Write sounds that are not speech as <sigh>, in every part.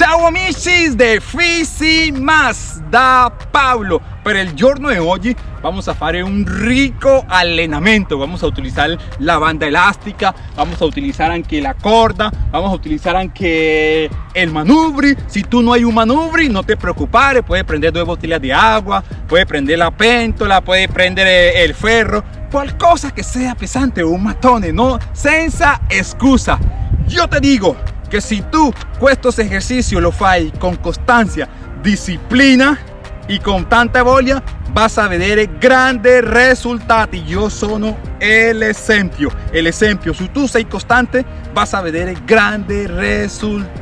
Ciao amici de Fisi Más da Pablo. Per il giorno di oggi vamos a fare un rico allenamento. Vamos a utilizar la banda elástica Vamos a utilizar anche la corda Vamos a utilizar anche el manubri. Si tú no hay un manubri no te preocupes Puedes prender dos botellas de agua Puedes prender la pentola Puedes prender el ferro. Qualcosa que sea pesante un matone no senza excusa. Yo te digo que si tú estos ejercicios lo fai con constancia, disciplina y con tanta voglia, vas a vedere grandi risultati. Io sono l'esempio. L'esempio, se tu sei costante, vas a vedere grandi risultati.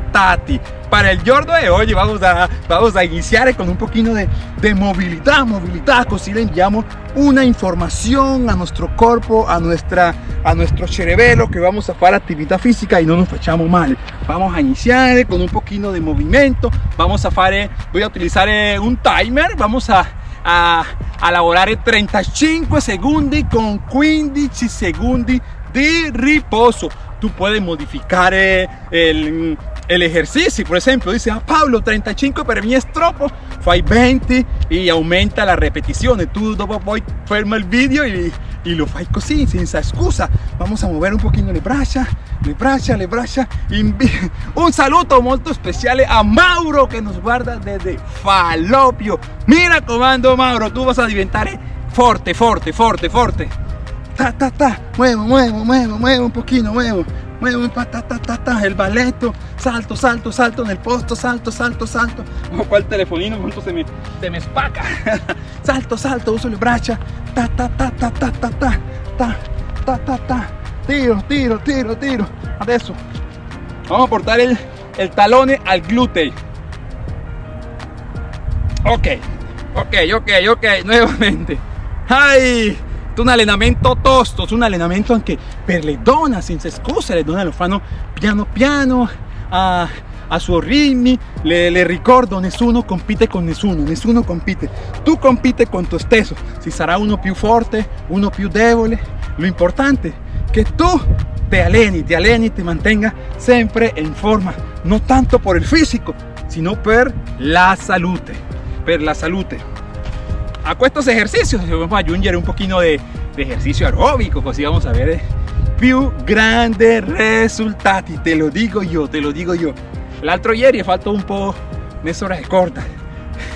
Para el giorno de hoy vamos a, vamos a iniciar con un poquito de, de movilidad, movilidad, así le enviamos una información a nuestro cuerpo, a, nuestra, a nuestro cerebelo que vamos a hacer actividad física y no nos echamos mal. Vamos a iniciar con un poquito de movimiento, vamos a hacer, voy a utilizar eh, un timer, vamos a, a, a lavorare 35 segundos con 15 segundos de riposo. Tú puedes modificar eh, el, el ejercicio, por ejemplo, dice, ah, Pablo, 35 para mí es troppo, fai 20 y aumenta las repeticiones. Tú dopo poi ferma el vídeo y, y lo fai così, senza excusa. Vamos a mover un poquito le braccia, le braccia, le braccia. <laughs> Un saludo molto especial a Mauro que nos guarda desde Falopio. Mira comando Mauro, tú vas a diventare forte, forte, forte, forte. Ta, ta, ta, muevo, muevo, muevo, muevo un poquito, muevo ta, el balletto, salto, salto, salto en el posto, salto, salto, salto. O cual telefonino, cuánto se me, se me espaca. salto, salto, uso le braccia, ta, ta, ta, ta, ta, ta, ta, ta, ta, ta, ta. Tiro, tiro, tiro, tiro. Adesso vamos a portar el, el talone al glúteo. Ok, ok, ok, ok, nuevamente. ¡Ay! Un allenamento tosto, un allenamento anche per le donne senza scuse, le donne lo fanno piano piano a, a suoi ritmi, le, le, ricordo, nessuno compite con nessuno, nessuno compite, tu compite con tu stesso, si sarà uno più forte, uno più debole, lo importante è che tu te alleni, te alleni, te mantenga sempre in forma, no tanto por el fisico, sino per la salute, per la salute a estos ejercicios vamos a aggiungere un poquito de, ejercicio aeróbico così vamos a ver. Più grandi risultati te lo digo yo te lo digo yo. L'altro ieri he fatto un po' mezz'ora corta.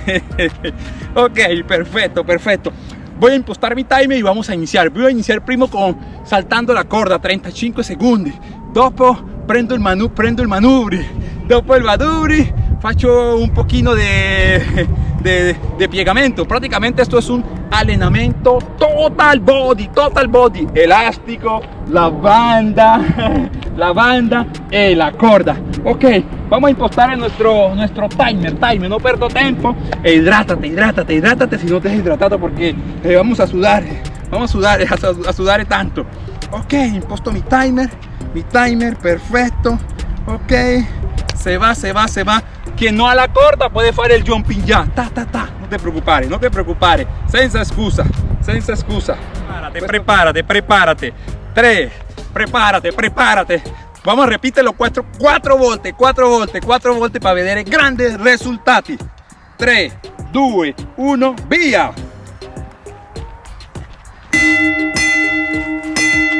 <laughs> Ok perfecto perfecto. Voy a impostar mi timer y vamos a iniciar. Voy a iniciar primo con saltando la corda 35 segundos. Dopo prendo el manu prendo el manubri. Dopo el manubri. Faccio un poquito de de, de piegamento. Prácticamente esto es un allenamento total body, total body. Elástico, la banda, <laughs> la banda y la corda. Ok, vamos a impostar en nuestro, nuestro timer, timer, no perdo tiempo. E hidrátate, hidrátate, hidrátate si no te has hidratado porque eh, vamos a sudar, vamos a sudar, <laughs> a, a sudar tanto. Ok, imposto mi timer, mi timer, perfecto. Ok, se va, se va, se va que no a la corta puede hacer el jumping ya. Ta, ta, ta. No te preocupes, no te preocupes. Senza excusa, senza excusa. Prepárate, prepárate, prepárate. Tres, prepárate, prepárate. Vamos a repítelo cuatro, cuatro veces, cuatro veces, cuatro veces para ver grandes resultados. Tres, dos, uno, vía.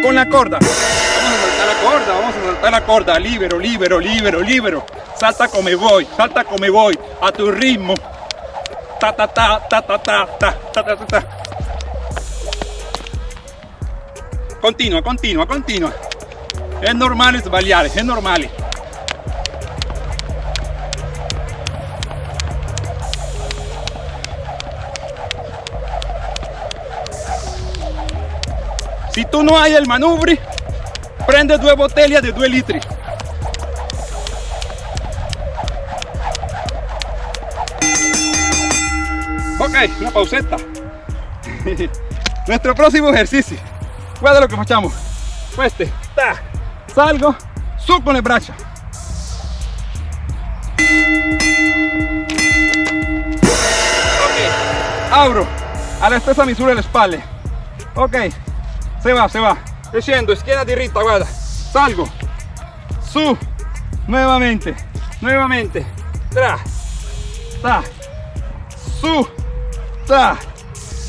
Con la corda. Vamos a saltar la corda, vamos a saltar la corda. Libero, libero, libero, libero salta come vuoi, salta come vuoi, a tu ritmo. Ta ta ta ta ta ta ta ta ta ta. Continua, continua, continua. È normale sbagliare, è normale. Si tu no hai il manubri, prende due bottiglie di 2 litri. Ok, una pauseta. <laughs> Nuestro próximo ejercicio. Guarda lo que facciamo. Este, ta, salgo, su con le braccia. Ok, abro a la stessa misura le spalle. Ok, se va, se va. Scendo, schiena diritta, guarda. Salgo, su, nuevamente, nuevamente, tra, ta, su, ta.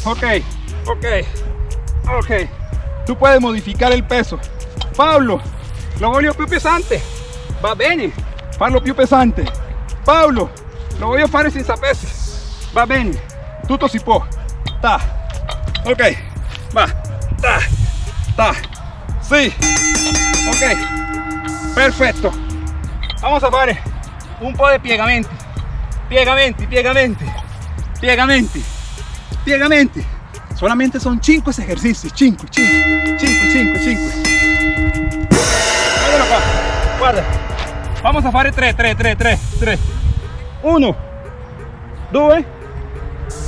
Ok, ok, ok. Tú puedes modificar el peso. Pablo, lo voglio più pesante. Va bene, farlo più pesante. Pablo, lo voglio fare senza pesi. Va bene, tutto si può. Ta. Ok, va. Ta, ta. Sí. Ok, perfetto. Vamos a fare un po' di piegamenti. Piegamenti, piegamenti, piegamenti, piegamenti. Solamente son 5 ejercicios. 5, 5, 5, 5, 5. Guardalo qua. Guarda. Vamos a fare 3, 3, 3, 3, 3. 1, 2,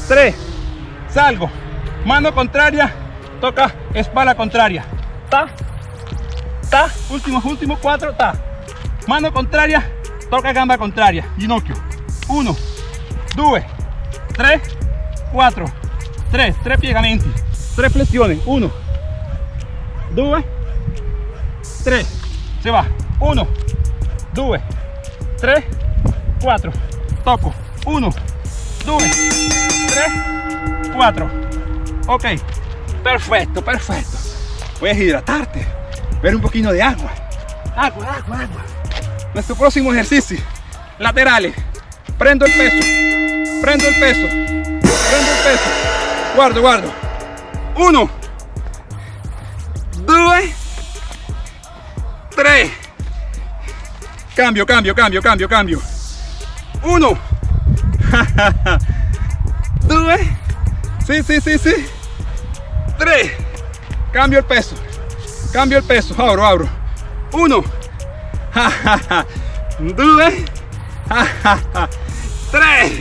3. Salgo. Mano contraria. Toca espalda contraria. Ta. Ta. Último, último. 4. Ta. Mano contraria. Toca gamba contraria. Ginocchio. 1, 2, 3, 4. 3, 3 piegamenti. 3 flessioni. 1, 2, 3. Se va. 1, 2, 3, 4. Toco. 1, 2, 3, 4. Ok. Perfecto, perfecto. Puedes hidratarte. Ver un poquito de agua. Agua, agua, agua. Nuestro próximo ejercicio. Laterales. Prendo el peso. Prendo el peso. Prendo el peso. Guardo, guardo. 1, 2, 3. Cambio, cambio, cambio, cambio, cambio. 1, 2, <laughs> sí, sí, sí, sí. 3. Cambio el peso. Cambio el peso. Abro, abro. 1, 2, 3.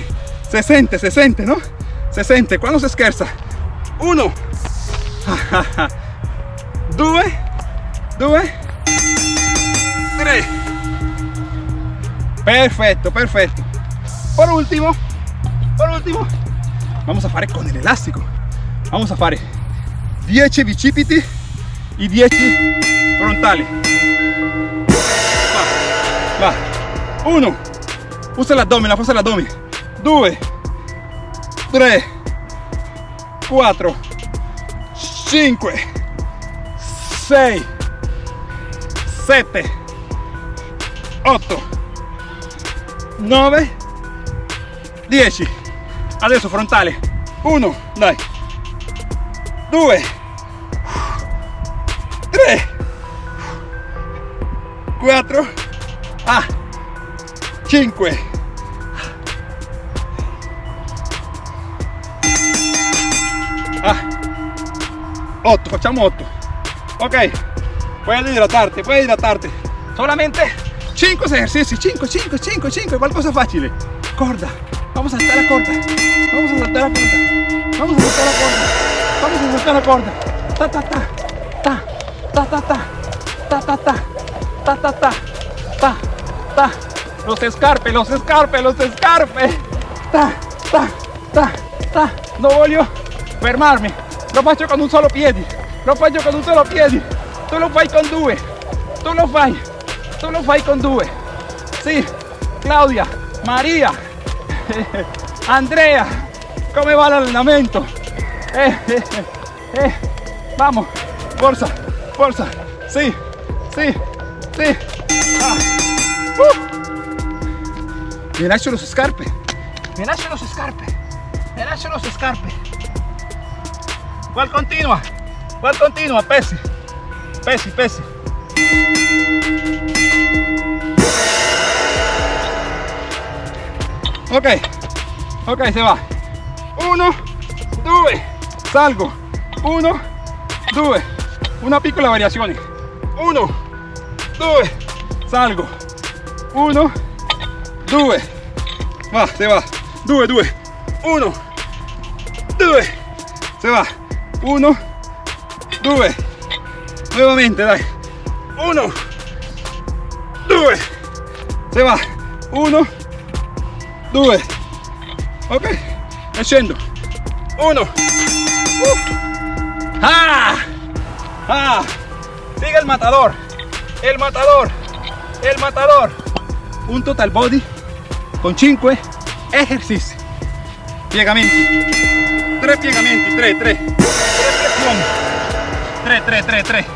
Se sente, se sente, ¿no? Se sente. Cuando se scherza? 1, 2, 2, 3. Perfecto, perfecto. Por último, por último, vamos a fare con el elástico. Vamos a fare 10 bicipiti y 10 frontali. Va, va. 1, usa l'addome, usa l'addome. 2, 3, 4, 5, 6, 7, 8, 9, 10. Adesso frontale. 1, dai. 2, 3, 4, ah, 5. Ah, 8, facciamo 8. Ok, puedes hidratarte, puedes hidratarte. Solamente 5 ejercicios, 5, 5, 5, 5, qualcosa facile. Corda, vamos a saltar la corda. Vamos a saltar la corda. Vamos a saltar la corda. Vamos a saltar la corda. Ta ta ta. Ta ta ta ta. Ta ta ta. Ta ta ta. Ta ta. Los escarpe, los escarpe, los escarpe. Ta ta ta ta. No voglio fermarmi. Lo faccio con un solo piede. Lo faccio con un solo piede. Tu lo fai con due. Tu lo fai. Tu lo fai con due. Sì. Claudia, Maria, <laughs> Andrea, come va l'allenamento? Eh, eh, eh, vamos, forza, forza, sì, sì, sì. Ah. Uh. Mi lascio le scarpe, mi lascio le scarpe, mi lascio le scarpe. ¿Cuál continua? ¿Cuál continua? Pesi, pesi, pesi. Ok, ok, se va. Uno, salgo. Uno, due. Una piccola variazione. Uno, due, salgo. Uno, due. Va, se va. Due, due. Uno, due. Se va. Uno, due. Nuevamente, dai. Uno, due. Se va. Uno, due. Ok. E scendo. Uno. Uh. Ah. Ah. Sigue el matador. El matador. El matador. Un total body con 5 esercizi. Piegamenti. 3 piegamenti, 3, 3. 3 flessioni. 3, 3, 3, 3.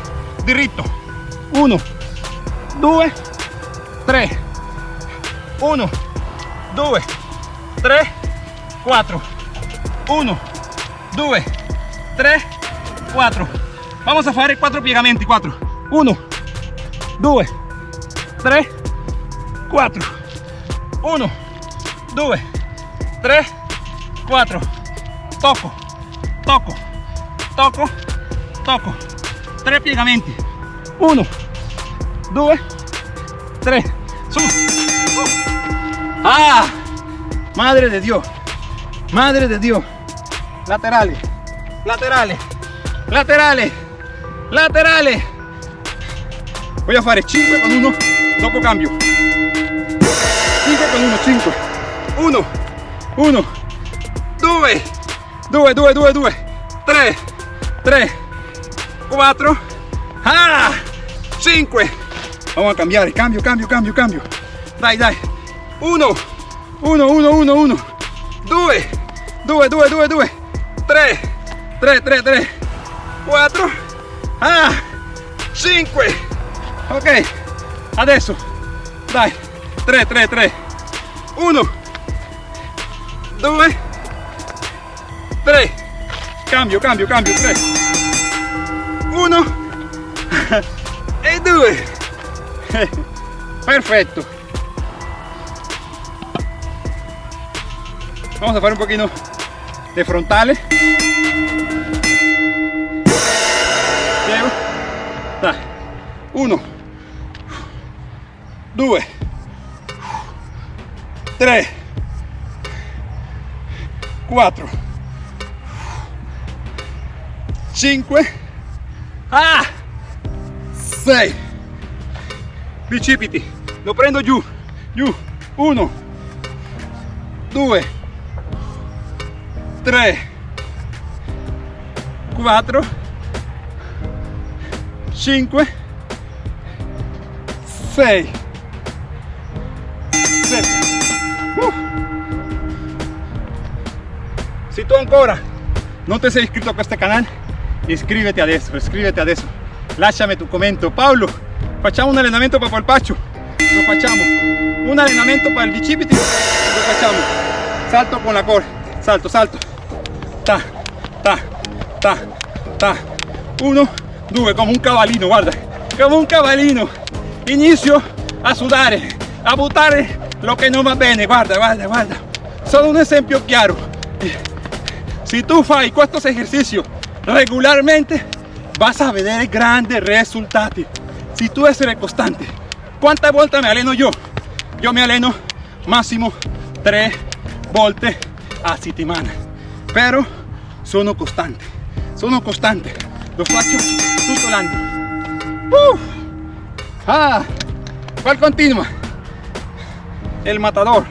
Diritto. 1, 2, 3. 1, 2, 3, 4. 1, 2, 3, 4. Vamos a fare 4 piegamenti, 4. 1, 2, 3, 4. 1, 2, 3, 4. Toco, toco, toco, toco. 3 piegamenti. 1, 2, 3. Su. Ah, madre de Dios. Madre de Dios. Laterales, laterales, laterales, laterales. Voy a fare 5 con 1, dopo cambio. 5 con 1, 5. 1, 1, 2, 2, 2, 2, 2, 3, 3, 4, ah, 5. Vamos a cambiare, cambio, cambio, cambio, cambio. Dai, dai. 1, 1, 1, 1, 1, 2, 2, 2, 2, 2, 3, 3, 3, 3, 4, ah, 5. Ok, adesso, dai, 3, 3, 3, 1, 2, 3, cambio, cambio, cambio, 3, 1 e 2. Perfecto. Vamos a hacer un poquito de frontales. Uno. Due. Tre. Quattro. Cinque. Ah! Sei. Bicipiti. Lo prendo giù. Giù. Uno. Due. 3 4 5 6 7 uh. si tu ancora non ti sei iscritto a questo canale iscriviti adesso iscriviti adesso lasciami tu commento Paolo facciamo un allenamento per polpaccio lo facciamo un allenamento per il bicipiti lo facciamo salto con la corda salto salto ta ta. Uno due come un cavallino guarda. Come un cavallino inizio a sudare a buttare lo che non va bene. Guarda guarda guarda. Solo un esempio chiaro si tu fai questo esercicio regolarmente vas a vedere grandi risultati si tu essere costante quante volte me alleno yo yo me alleno massimo tre volte a settimana però sono costante sono costante lo faccio tutto l'anno uh. ah, ¿cuál continua? el matador.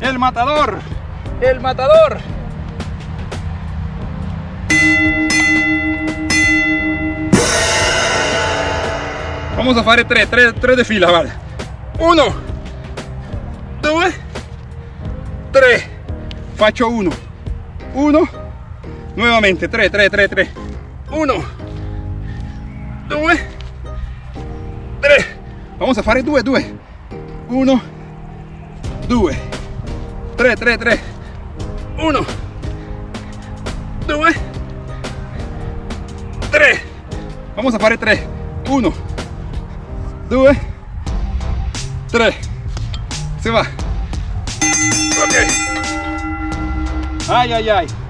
El matador. El matador. Vamos a fare tre, tre, tre de fila guarda uno. Due tre faccio uno. Uno nuevamente 3 3 3 3 1 2 3 vamos a fare 2 2 1 2 3 3 3 1 2 3 vamos a fare 3 1 2 3 se va. Ok. Ay, ay, ay.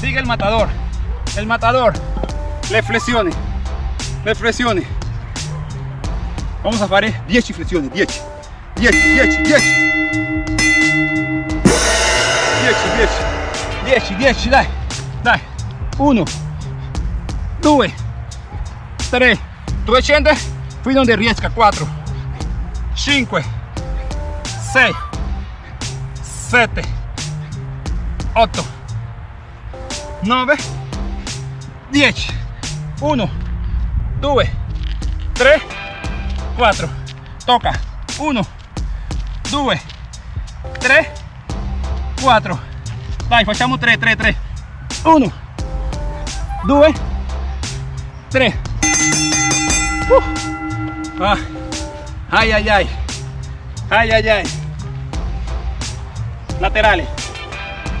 Sigue el matador. El matador. Le flessioni. Le flessioni. Vamos a fare 10 flessioni. 10. 10, 10, 10. 10, 10. 10, 10, dai. Dai. 1, 2, 3. Tu scende fino donde riesca. 4, 5, 6, 7. 8 9 10 1 2 3 4 toca. 1 2 3 4 dai facciamo 3 3 3 1 2 3 uh. ah. ai ai ai. Ai ai ai. Laterale.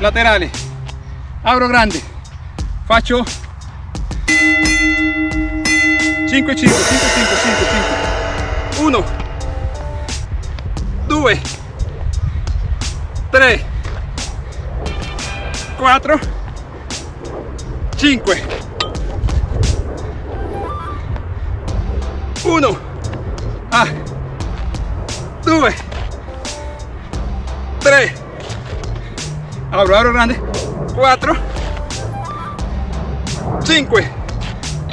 Laterale apro grande. Faccio 5 5 5 5 5 5 1 2 3 4 5 1 ah. 2 3 apro apro grande 4 5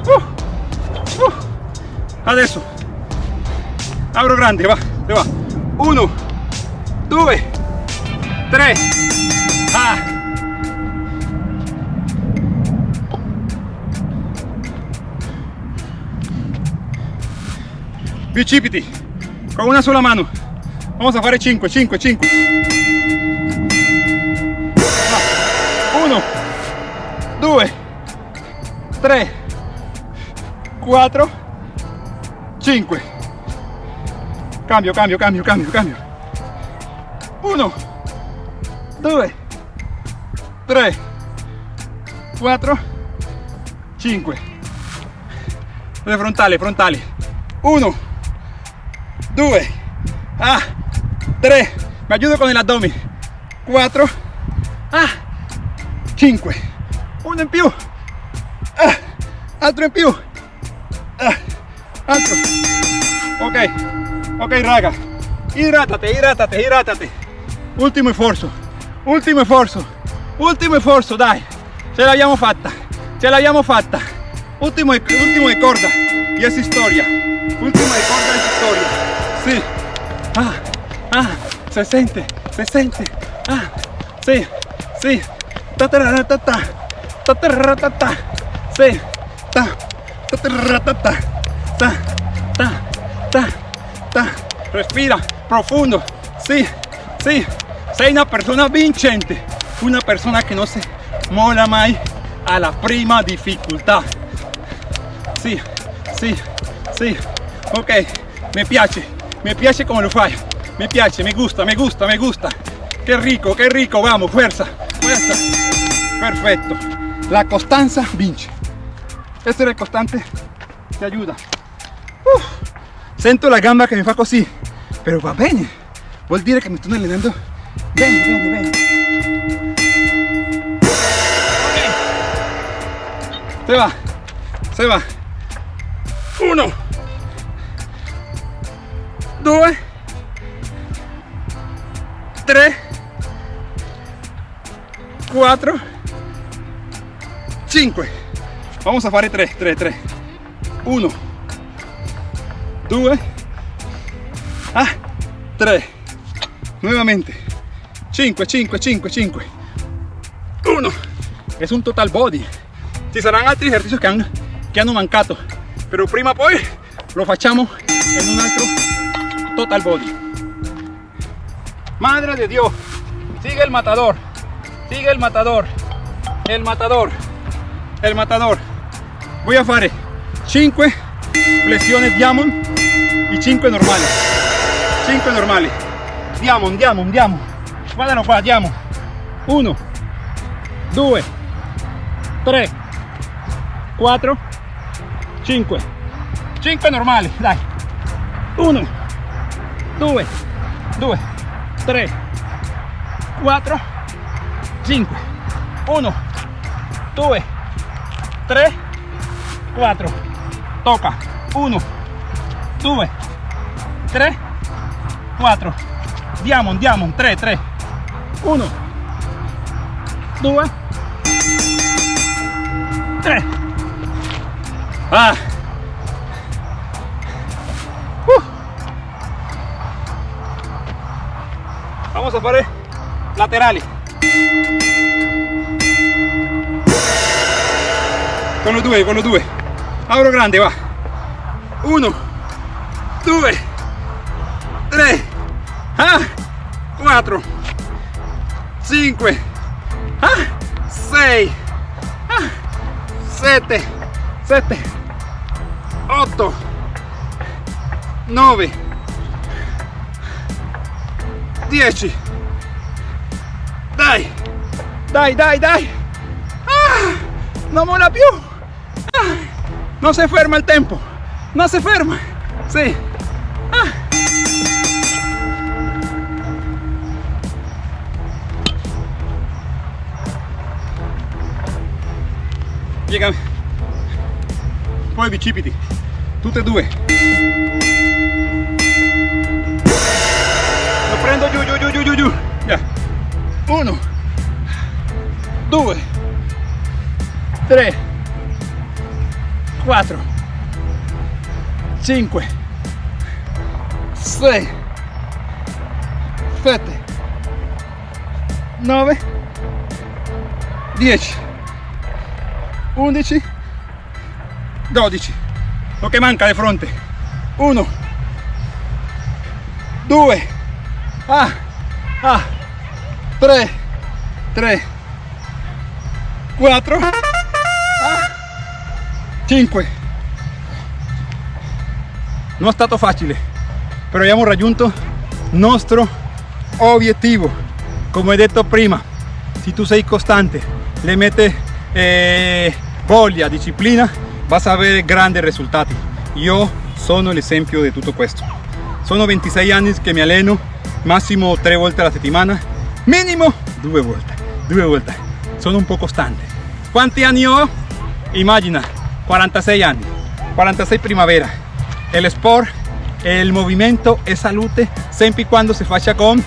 uh, uh. adesso apro grande va va. 1 2 3 ah. Bicipiti con una sola mano. Vamos a fare 5 5 5 2 3 4 5 cambio cambio cambio cambio cambio. 1 2 3 4 5 le frontali frontali 1 2 ah. 3 me ayudo con el abdomen. 4 ah. 5 in più ah, in più ah, altro ok ok raga. Idrátate idrátate idrátate ultimo esfuerzo ultimo esfuerzo ultimo esfuerzo dai ce l'abbiamo fatta ce l'abbiamo fatta ultimo ultimo de corda y es historia. Último de corda es historia. Sí, ah, ah, se siente, se siente, ah, sí, sí, ta ta ta, ta ta, ta, ta, ta, ta, respira profundo, sí, sí, sei una persona vincente, una persona que no se mola mai a la prima dificultad, sí, sí, sí, ok, me piace, me piace como lo fai me piace me gusta me gusta me gusta. Qué rico qué rico vamos fuerza fuerza. Perfecto la constanza vince essere costante te ayuda. Sento la gamba che mi fa così però va bene vuol dire che mi sto allenando bene bene bene se va se va. Uno. 2 3 4 5 vamos a fare 3 3 3 1 2 ah 3 nuevamente. 5 5 5 5 1 es un total body. Ci saranno altri esercizi che hanno, che hanno mancato. Però prima poi lo facciamo in un altro total body. Madre de Dios, sigue el matador, sigue el matador, el matador, el matador. Voy a fare 5 flexiones diamond y 5 normales. 5 normali. Diamond, diamond, diamond. Guardano qua, diamond. 1, 2, 3, 4, 5. 5 normali, dai. 1, 2 2 3 4 5 1 2 3 4 toca. 1 2 3 4 diamond diamond. 3 3 1 2 3 ah. Vamos a fare laterali con lo due con lo due. Apro grande va. 1 2 3 ah 4 5 6 7 7 8 9 10 dai dai dai dai. Ah, no mola più ah, no se ferma el tempo no se ferma sí ah. Piegami. Poi bicipiti. Tutte e due. Lo prendo giù, giù, giù, giù, giù, giù. Ya. Uno. Due. Tre. Quattro. Cinque. Sei. Sette. Nove. Dieci. 11 12 lo che manca di fronte 1 2 ah, ah, 3 3 4 ah, 5 non è stato facile però abbiamo raggiunto il nostro obiettivo come ho detto prima se tu sei costante le mette eh, disciplina, vas a ver grandes risultati. Io sono l'esempio di tutto questo. Sono 26 anni che mi alleno, massimo 3 volte alla settimana, minimo 2 volte, 2 volte. Sono un po' costante. Quanti anni ho? Immagina, 46 anni, 46 primavera. El sport, el movimiento es salute sempre y cuando se faccia con,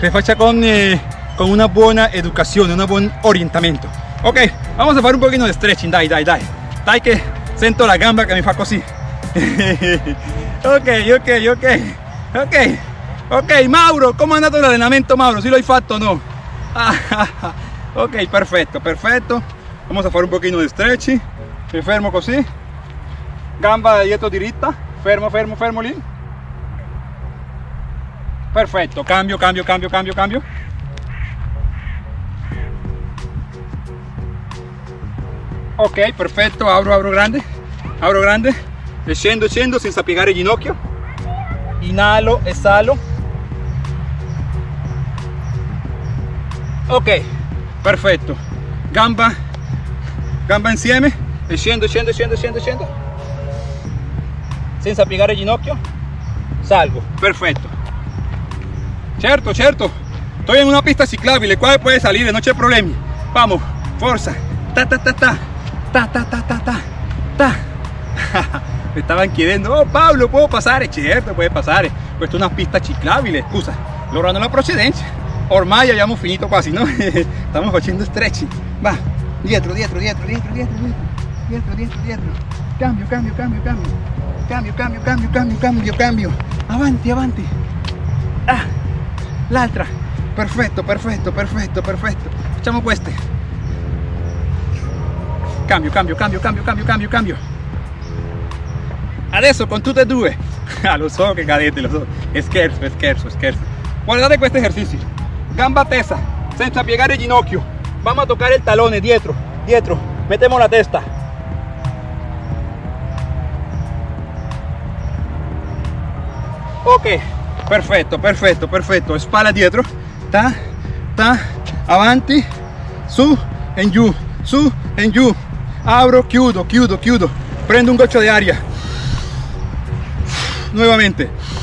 se faccia con, eh, con una buona educazione, un buon orientamento. Ok, vamos a fare un pochino di stretching, dai, dai, dai. Dai che sento la gamba che mi fa così. ok, ok, ok. Ok, ok, Mauro, come è andato l'allenamento, Mauro? Si lo hai fatto o no? <laughs> ok, perfetto, perfetto. Vamos a fare un pochino di stretching. Mi fermo così. Gamba dietro diritta. Fermo, fermo, fermo lì. Perfetto, cambio, cambio, cambio, cambio, cambio. ok perfetto apro apro grande. Apro grande. E scendo scendo senza piegare il ginocchio. Inalo esalo ok perfetto gamba. Gamba insieme scendo, scendo, scendo, scendo, scendo. Senza piegare il ginocchio. Salgo. Perfecto. Cierto, cierto. Estoy en una pista ciclable, cual puede salir, no hay problema. Vamos, fuerza. Ta, ta, ta, ta. Ta, ta, ta, ta, ta. ta. <laughs> Me estaban queriendo. Oh, Pablo, puedo pasar. Es cierto, puede pasar. Pues Puesto una pista ciclable, excusa. Logrando la procedencia. Ormai abbiamo finito quasi, no? <laughs> Estamos haciendo stretching. Va, dietro, dietro, dietro, dietro, dietro. dietro diestro, diestro, diestro. Cambio, cambio, cambio, cambio. Cambio, cambio, cambio, cambio, cambio, cambio. Avanti, avanti. Ah, l'altra. Perfetto, perfetto, perfetto, perfetto. Facciamo queste. Cambio, cambio, cambio, cambio, cambio, cambio, cambio. Adesso con tutte e due. <laughs> Ah, lo so che cadete, lo so. Scherzo, scherzo, scherzo. Guardate questo esercizio. Gamba tesa, senza piegare il ginocchio. Vamos a tocar il talone dietro, dietro. Metemos la testa. Ok perfetto perfetto perfetto spalla dietro. Ta ta avanti. Su en giù su en giù abro, chiudo, chiudo, chiudo, prendo un goccio di aria, nuovamente.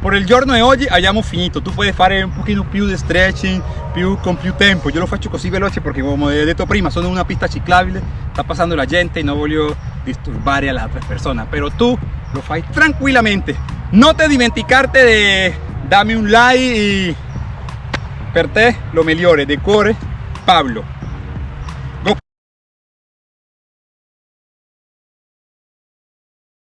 Por il giorno di oggi abbiamo finito, tu puoi fare un pochino più di stretching, più, con più tempo, io lo faccio così veloce perché come ho detto prima sono una pista ciclabile, sta passando la gente e non voglio disturbare all'altra persona, però tu lo fai tranquillamente, non te dimenticarte di darmi un like e per te lo migliore, de cuore, Pablo.